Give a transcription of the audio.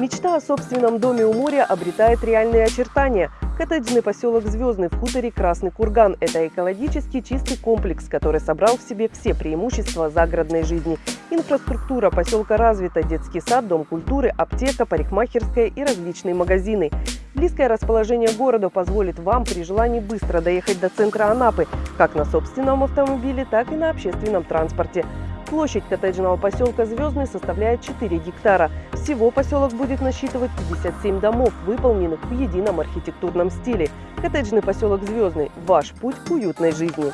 Мечта о собственном доме у моря обретает реальные очертания. Коттеджный поселок Звездный в хуторе Красный Курган – это экологически чистый комплекс, который собрал в себе все преимущества загородной жизни. Инфраструктура поселка развита – детский сад, дом культуры, аптека, парикмахерская и различные магазины. Близкое расположение города позволит вам при желании быстро доехать до центра Анапы, как на собственном автомобиле, так и на общественном транспорте. Площадь коттеджного поселка Звездный составляет 4 гектара. Всего поселок будет насчитывать 57 домов, выполненных в едином архитектурном стиле. Коттеджный поселок Звездный – ваш путь к уютной жизни.